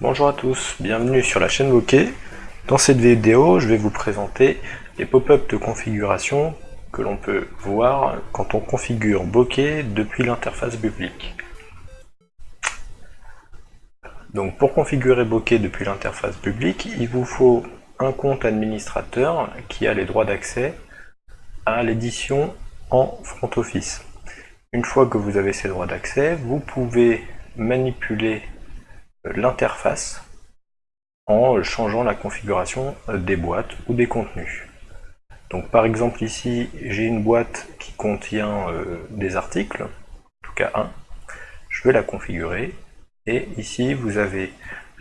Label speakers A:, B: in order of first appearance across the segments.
A: Bonjour à tous, bienvenue sur la chaîne Bokeh. Dans cette vidéo, je vais vous présenter les pop-up de configuration que l'on peut voir quand on configure Bokeh depuis l'interface publique. Donc pour configurer Bokeh depuis l'interface publique, il vous faut un compte administrateur qui a les droits d'accès à l'édition en front office. Une fois que vous avez ces droits d'accès, vous pouvez manipuler l'interface en changeant la configuration des boîtes ou des contenus. Donc par exemple ici, j'ai une boîte qui contient euh, des articles, en tout cas un. Je vais la configurer et ici vous avez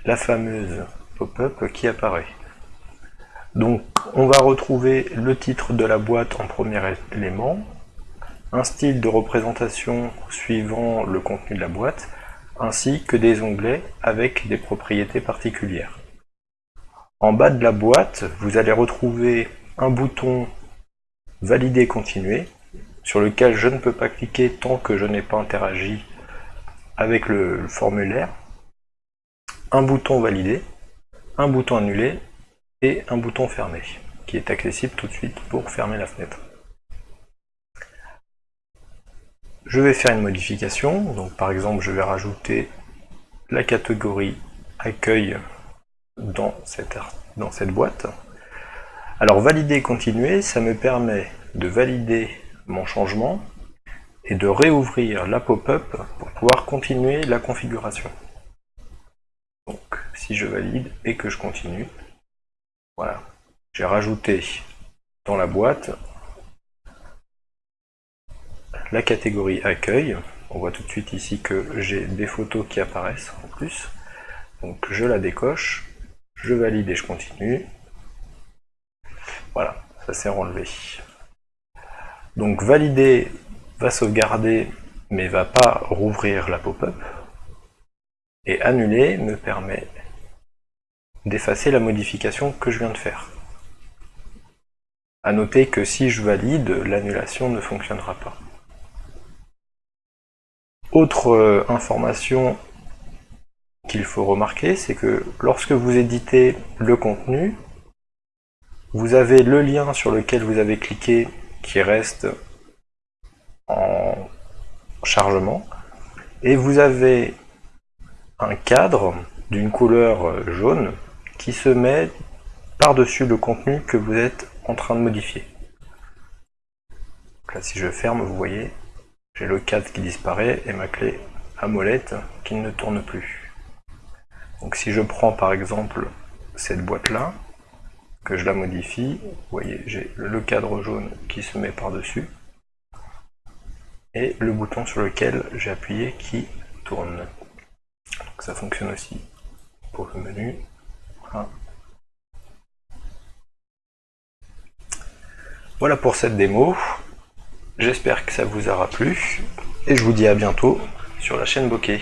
A: la fameuse pop-up qui apparaît. Donc on va retrouver le titre de la boîte en premier élément, un style de représentation suivant le contenu de la boîte, ainsi que des onglets avec des propriétés particulières. En bas de la boîte, vous allez retrouver un bouton Valider continuer, sur lequel je ne peux pas cliquer tant que je n'ai pas interagi avec le formulaire, un bouton Valider, un bouton Annuler et un bouton Fermer, qui est accessible tout de suite pour fermer la fenêtre. Je vais faire une modification, donc par exemple je vais rajouter la catégorie accueil dans cette, boîte. Alors valider continuer, ça me permet de valider mon changement et de réouvrir la pop-up pour pouvoir continuer la configuration. Donc si je valide et que je continue, voilà, j'ai rajouté dans la boîte la catégorie accueil. On voit tout de suite ici que j'ai des photos qui apparaissent en plus. Donc je la décoche, je valide et je continue. Voilà, ça s'est enlevé. Donc valider va sauvegarder mais va pas rouvrir la pop-up. Et annuler me permet d'effacer la modification que je viens de faire. A noter que si je valide, l'annulation ne fonctionnera pas. Autre euh, information qu'il faut remarquer, c'est que lorsque vous éditez le contenu, vous avez le lien sur lequel vous avez cliqué qui reste en chargement, et vous avez un cadre d'une couleur jaune qui se met par-dessus le contenu que vous êtes en train de modifier. là, si je ferme, vous voyez, j'ai le cadre qui disparaît et ma clé à molette qui ne tourne plus. Donc si je prends par exemple cette boîte là, que je la modifie, vous voyez j'ai le cadre jaune qui se met par dessus et le bouton sur lequel j'ai appuyé qui tourne. Ça fonctionne aussi pour le menu. Voilà pour cette démo. J'espère que ça vous aura plu, et je vous dis à bientôt sur la chaîne Bokeh.